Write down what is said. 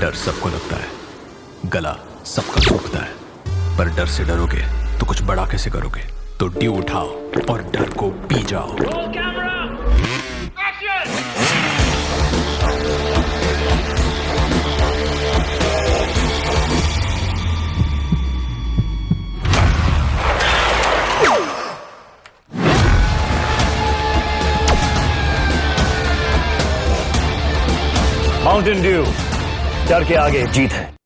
डर सबको लगता है। गला सबका सूखता है। पर डर से डरोगे तो कुछ बड़ा कैसे करोगे? तो ड्यू उठाओ और डर को पी जाओ। माउंटेन ड्यू डर के आगे जीत है।